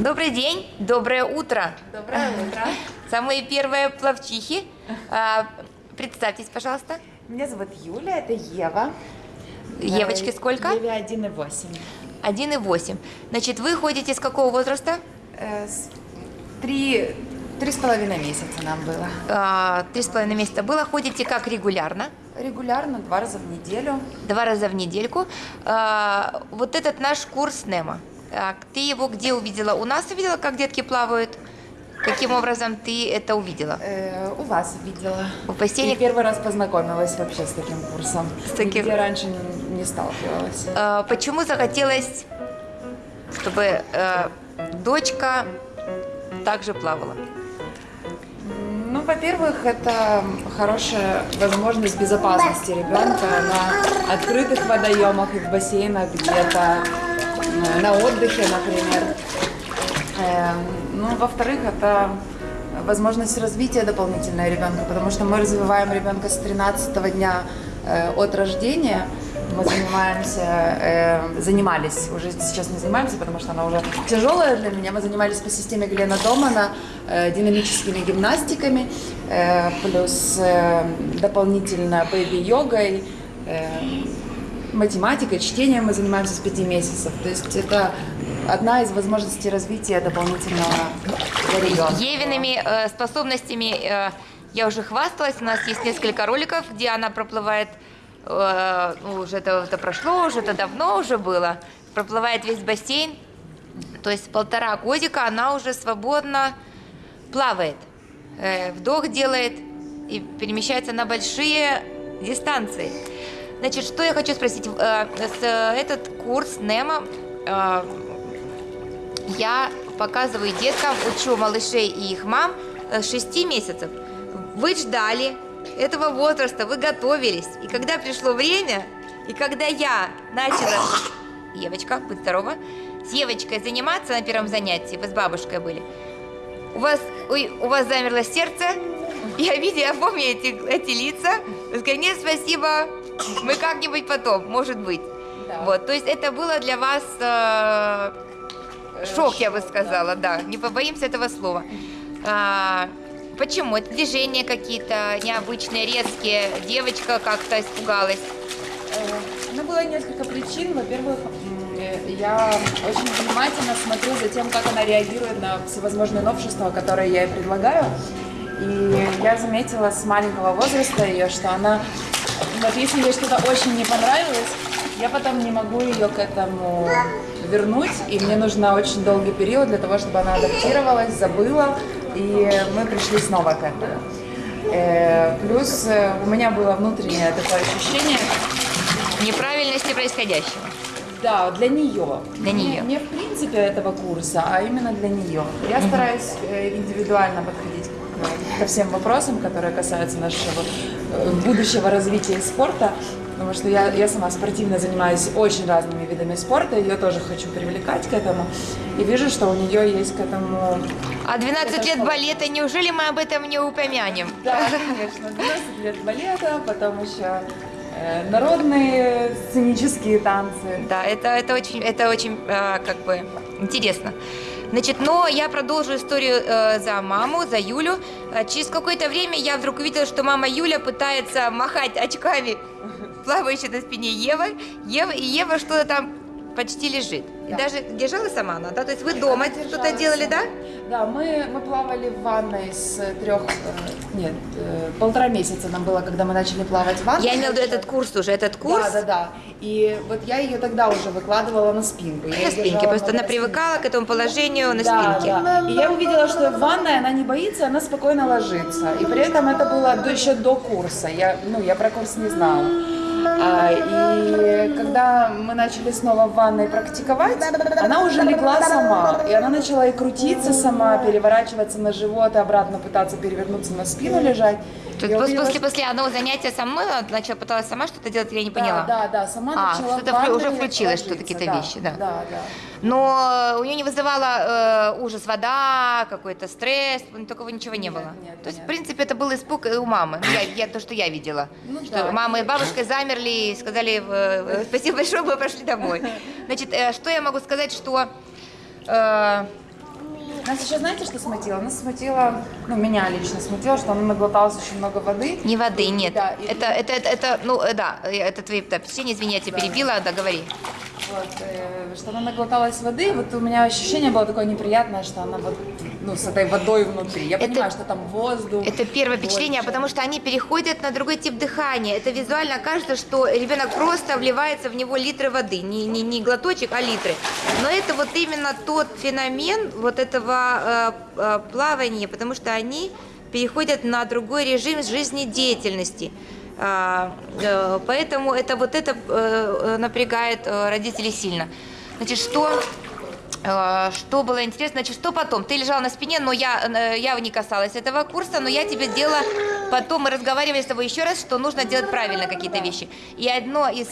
Добрый день, доброе утро. Доброе утро. Самые первые плавчихи. А, представьтесь, пожалуйста. Меня зовут Юля, это Ева. Евочке сколько? Еве 1,8. 1,8. Значит, вы ходите с какого возраста? Э, Три, три с половиной месяца нам было. А, Три с половиной месяца было. Ходите как регулярно? Регулярно, два раза в неделю. Два раза в недельку. А, Вот этот наш курс Немо. А, Ты его где увидела? У нас увидела, как детки плавают? Каким образом ты это увидела? Э, у вас видела. В бассейне? И первый раз познакомилась вообще с таким курсом. С таким? Нигде раньше не, не сталкивалась. А, Почему захотелось, чтобы э, дочка также плавала? Ну, во-первых, это хорошая возможность безопасности ребенка на открытых водоемах и в бассейнах где-то, э, на отдыхе, например. Эм, Ну, во-вторых, это возможность развития дополнительного ребенка, потому что мы развиваем ребенка с 13 дня э, от рождения. Мы занимаемся, э, занимались, уже сейчас не занимаемся, потому что она уже тяжелая для меня. Мы занимались по системе Глена Домана э, динамическими гимнастиками, э, плюс э, дополнительно бэйби-йогой, э, математикой, чтением мы занимаемся с 5 месяцев. То есть это одна из возможностей развития дополнительного для ребенка. Евиными э, способностями э, я уже хвасталась. У нас есть несколько роликов, где она проплывает, э, ну, уже это, это прошло, уже это давно уже было, проплывает весь бассейн. То есть полтора годика она уже свободно плавает, э, вдох делает и перемещается на большие дистанции. Значит, что я хочу спросить? Э, э, этот курс НЕМа э, я показываю деткам, учу малышей и их мам с 6 месяцев. Вы ждали этого возраста, вы готовились. И когда пришло время, и когда я начала... Евочка, будь здорова. С Евочкой заниматься на первом занятии, вы с бабушкой были. У вас, ой, у вас замерло сердце. Я видела, я помню эти, эти лица. Вы сказали, нет, спасибо, мы как-нибудь потом, может быть. Да. Вот, то есть это было для вас э, шок, я бы сказала, да. Не побоимся этого слова. А, почему? Это движения какие-то необычные, резкие. Девочка как-то испугалась. Э, Ну, было несколько причин. Во-первых, э, я очень внимательно смотрю за тем, как она реагирует на всевозможные новшества, которые я ей предлагаю. И я заметила с маленького возраста ее, что она, вот если ей что-то очень не понравилось, я потом не могу ее к этому вернуть, и мне нужно очень долгий период для того, чтобы она адаптировалась, забыла, и мы пришли снова к этому. Э, Плюс э, у меня было внутреннее такое ощущение, Неправильности происходящего. да, для нее. Для Не- нее. Не, в принципе этого курса, а именно для нее. Я стараюсь э, индивидуально подходить ко всем вопросам, которые касаются нашего будущего развития спорта. Потому что я, я сама спортивно занимаюсь очень разными видами спорта, ее тоже хочу привлекать к этому. И вижу, что у нее есть к этому... А 12 Это лет балета, неужели мы об этом не упомянем? Да, конечно, 12 лет балета, потом еще э, народные сценические танцы. Да, это, это очень, это очень э, как бы интересно. Значит, но я продолжу историю э, за маму, за Юлю. Э, через какое-то время я вдруг увидела, что мама Юля пытается махать очками, плавающей на спине Евы, Ева, и Ева что-то там почти лежит. И Да. даже держала сама она, да? То есть вы дома что-то делали, да? Да, мы, мы плавали в ванной с трех, нет, э, полтора месяца нам было, когда мы начали плавать в ванной. Я имела в виду этот курс уже, этот курс. Да, да, да. И вот я ее тогда уже выкладывала на спинку. Я На спинке, просто на она привыкала к этому положению на да, спинке. да. И я увидела, что в ванной она не боится, она спокойно ложится. И при этом это было до, еще до курса. Я, ну, я про курс не знала. А, и когда мы начали снова в ванной практиковать, она уже легла сама. И она начала и крутиться сама, переворачиваться на живот, и обратно пытаться перевернуться на спину лежать. То есть увидела, после, после одного занятия она начала пыталась сама что-то делать, я не Да, поняла. да, да, сама А, начала что-то уже включилось, что ложиться, какие-то вещи, да. Да, да. Но у нее не вызывала э, ужас вода, какой-то стресс, ну, такого ничего не Нет, было. нет, То есть, нет. в принципе, это был испуг и у мамы. Ну, Я, я- то, что я видела. Ну что да. мама и бабушка замерли и сказали э, спасибо большое, мы пошли домой. Значит, э, что я могу сказать, что э, Нас еще знаете, что смутило? Нас смутило, ну, меня лично смутило, что он наглотался очень много воды. Не воды, нет. Да, и- это, это, это, это, ну, э, да, э, это твои да, впечатления, извини, я тебя перебила, да, говори. Вот, э, что она наглоталась воды, вот у меня ощущение было такое неприятное, что она вот, ну, с этой водой внутри. Я Это- понимаю, что там воздух. Это первое впечатление, больше. потому что они переходят на другой тип дыхания. Это визуально кажется, что ребенок просто вливается в него литры воды, не, не, не глоточек, а литры. Но это вот именно тот феномен вот этого э, э, плавания, потому что они переходят на другой режим жизнедеятельности. А, э, Поэтому это вот это э, напрягает э, родителей сильно. Значит, что Что было интересно, значит, что потом? Ты лежала на спине, но я, я не касалась этого курса, но я тебе делала, потом мы разговаривали с тобой еще раз, что нужно делать правильно какие-то вещи. И одно из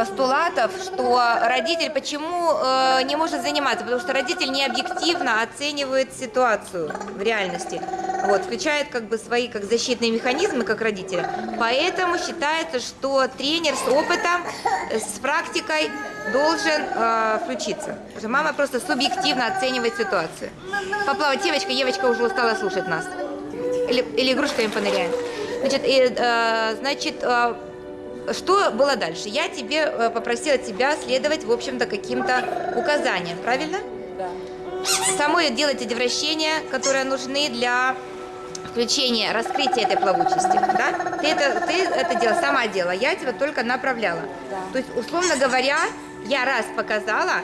постулатов, что родитель почему э, не может заниматься, потому что родитель не объективно оценивает ситуацию в реальности, вот, включает как бы свои как защитные механизмы, как родителя. Поэтому считается, что тренер с опытом, э, с практикой должен э, включиться. Что мама просто субъективно оценивает ситуацию. Поплавать девочка, девочка уже устала слушать нас. Или, или игрушками поныряем. Значит, и, э, значит э, что было дальше? Я тебе э, попросила тебя следовать, в общем-то, каким-то указаниям, правильно? Да. Самой делать эти вращения, которые нужны для включения, раскрытия этой плавучести, да? Ты это, ты это дело сама делала, я тебя только направляла. Да. То есть, условно говоря, я раз показала,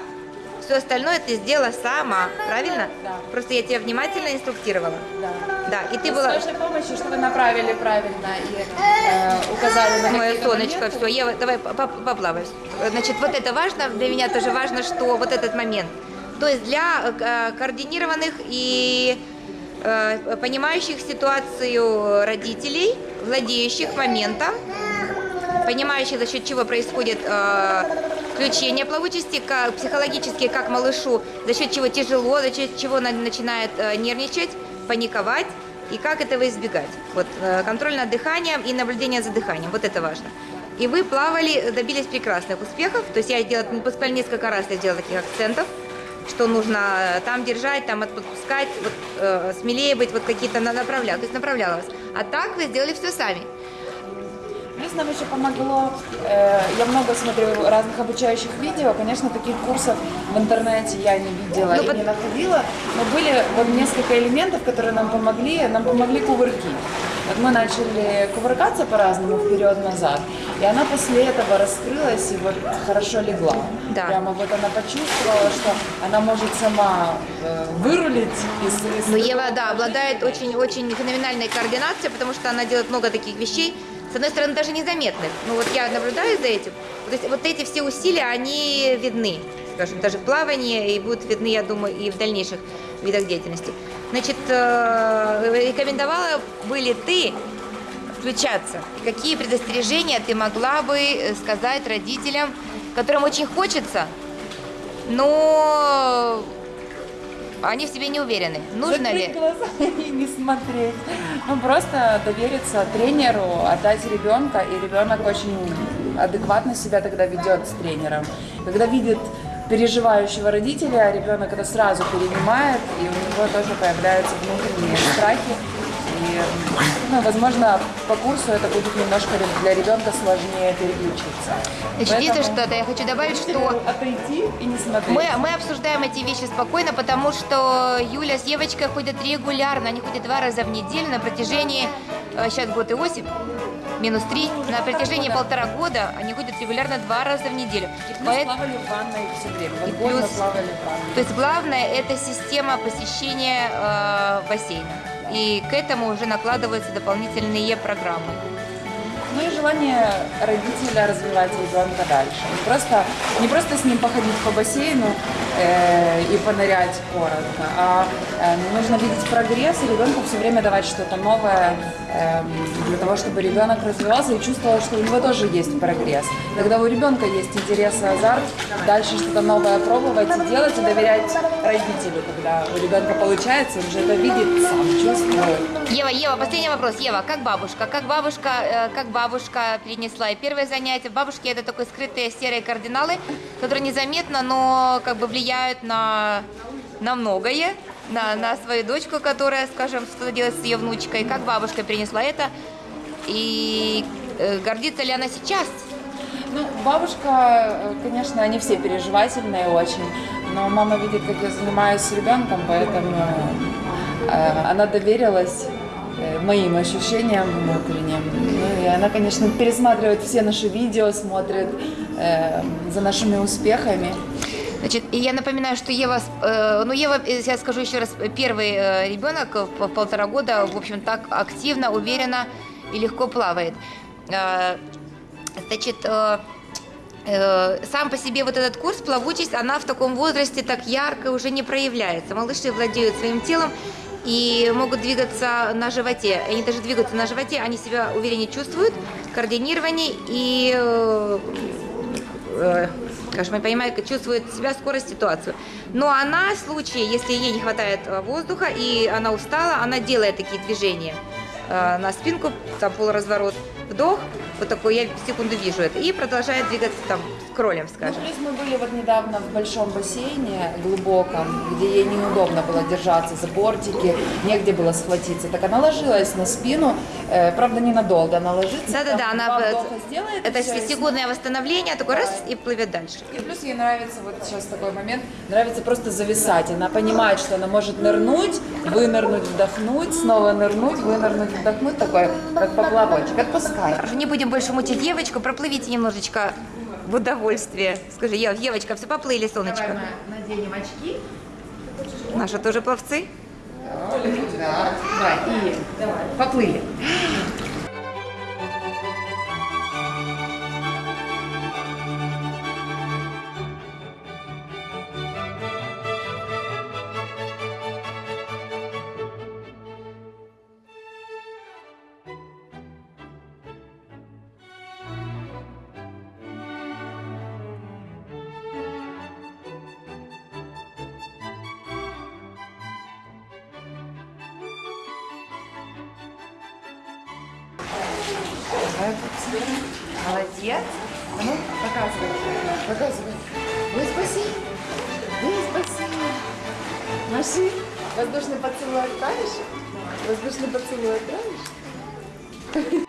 все остальное ты сделала сама, правильно? Да. Просто я тебя внимательно инструктировала. Да. Да, и ты С была... вашей помощью, что вы направили правильно и э, указали на Мое солнышко, моменты. все, Ева, давай по- по- поплавай. Значит, вот это важно, для меня тоже важно, что вот этот момент. То есть для э, координированных и э, понимающих ситуацию родителей, владеющих моментом, понимающих, за счет чего происходит э, включение плавучести, как, психологически, как малышу, за счет чего тяжело, за счет чего начинает э, нервничать, паниковать, и как этого избегать. Вот э, контроль над дыханием и наблюдение за дыханием, вот это важно. И вы плавали, добились прекрасных успехов, то есть я делала, буквально несколько раз я делала таких акцентов, что нужно э, там держать, там отпускать, вот, э, смелее быть, вот какие-то на- направляла, то есть направляла вас. А так вы сделали все сами. Нам еще помогло, э, я много смотрю разных обучающих видео, конечно, таких курсов в интернете я не видела Ну, и под- не находила, но были вот несколько элементов, которые нам помогли, нам помогли кувырки. Вот мы начали кувыркаться по-разному вперед-назад, и она после этого раскрылась и вот хорошо легла. Да. Прямо вот она почувствовала, что она может сама э, вырулить из, из Но Ева, да, обладает очень-очень феноменальной координацией, потому что она делает много таких вещей, с одной стороны, даже незаметных. Ну вот я наблюдаю за этим. То есть вот эти все усилия, они видны, скажем, даже в плавании, и будут видны, я думаю, и в дальнейших видах деятельности. Значит, э, рекомендовала бы ли ты включаться? Какие предостережения ты могла бы э, сказать родителям, которым очень хочется, но они в себе не уверены? Нужно Закрыть ли? глаза и не смотреть. Ну, просто довериться тренеру, отдать ребенка, и ребенок очень адекватно себя тогда ведет с тренером. Когда видит переживающего родителя, ребенок это сразу перенимает, и у него тоже появляются внутренние страхи. И, ну, возможно, по курсу это будет немножко для ребенка сложнее переключиться. Значит, если Поэтому что-то я хочу добавить, что отойти и не смотреть. мы, мы обсуждаем эти вещи спокойно, потому что Юля с девочкой ходят регулярно, они ходят два раза в неделю на протяжении, э, сейчас год и восемь, минус три, на протяжении полтора года они ходят регулярно два раза в неделю. Мы Поэт- плавали в ванной все время. И плюс- плавали в ванной. То есть главное это система посещения э, бассейна. И к этому уже накладываются дополнительные программы. Ну и желание родителя развивать ребенка дальше. Не просто, не просто с ним походить по бассейну и понырять коротко, а Э, Нужно видеть прогресс и ребенку все время давать что-то новое эм, для того, чтобы ребенок развивался и чувствовал, что у него тоже есть прогресс. Когда у ребенка есть интерес и азарт, дальше что-то новое пробовать и делать и доверять родителю. Когда у ребенка получается, он же это видит, сам чувствует. Ева, Ева, последний вопрос. Ева, как бабушка? Как бабушка, э, как бабушка перенесла? И первое занятие бабушки это такой скрытые серые кардиналы, которые незаметно, но как бы влияют на, на многое, на, на свою дочку, которая, скажем, что делает с ее внучкой. Как бабушка перенесла это? И э, гордится ли она сейчас? Ну, бабушка, э, конечно, они все переживательные очень, но мама видит, как я занимаюсь с ребенком, поэтому э, она доверилась моим ощущениям внутренним. Ну, и она, конечно, пересматривает все наши видео, смотрит э, за нашими успехами. Значит, и я напоминаю, что Ева, э, ну Ева, э, я скажу еще раз, первый э, ребенок в полтора года, в общем, так активно, уверенно и легко плавает. Э, значит, э, э, сам по себе вот этот курс плавучесть, она в таком возрасте так ярко уже не проявляется. Малыши владеют своим телом и могут двигаться на животе. Они даже двигаются на животе, они себя увереннее чувствуют, координированнее и э, скажем, я понимаю, чувствует себя скорость ситуацию. Но она в случае, если ей не хватает э, воздуха и она устала, она делает такие движения э, на спинку, там полуразворот, вдох, вот такой, я секунду вижу это, и продолжает двигаться там с кролем, Ну, скажем. плюс мы были вот недавно в большом бассейне, глубоком, где ей неудобно было держаться за бортики, негде было схватиться. Так она ложилась на спину, э, правда, ненадолго она ложится. Да-да-да, она сделает. и Это всё, и секундное восстановление, такой раз и плывет дальше. И плюс ей нравится, вот сейчас такой момент, нравится просто зависать. Она понимает, что она может нырнуть, вынырнуть, вдохнуть, снова нырнуть, вынырнуть, вдохнуть, такой, как поплавочек. Отпускай. Не будем больше мучить девочку, проплывите немножечко в удовольствие. Скажи, Ев, Евочка, все поплыли, солнышко. наденем очки. Наши тоже пловцы. Да, давай, и давай, поплыли. Молодец. А ну, показывай. Показывай. Ой, спаси. Ой, спаси. Маши, воздушный поцелуй отправишь? Воздушный поцелуй отправишь?